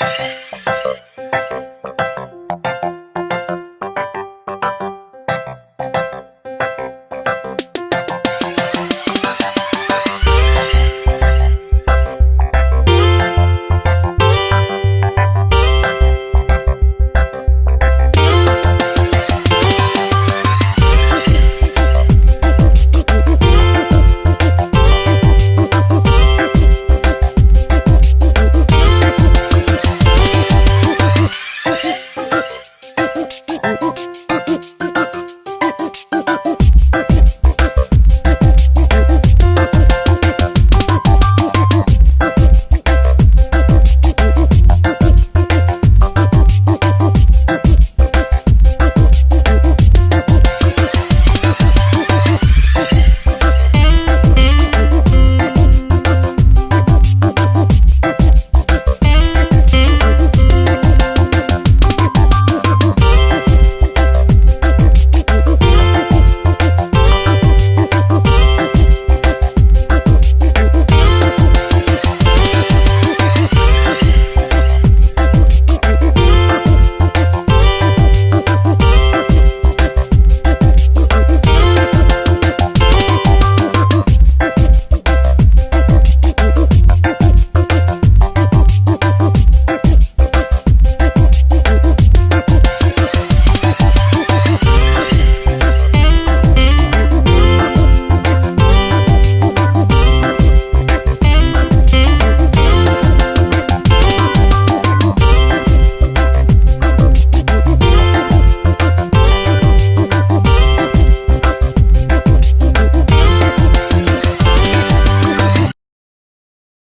you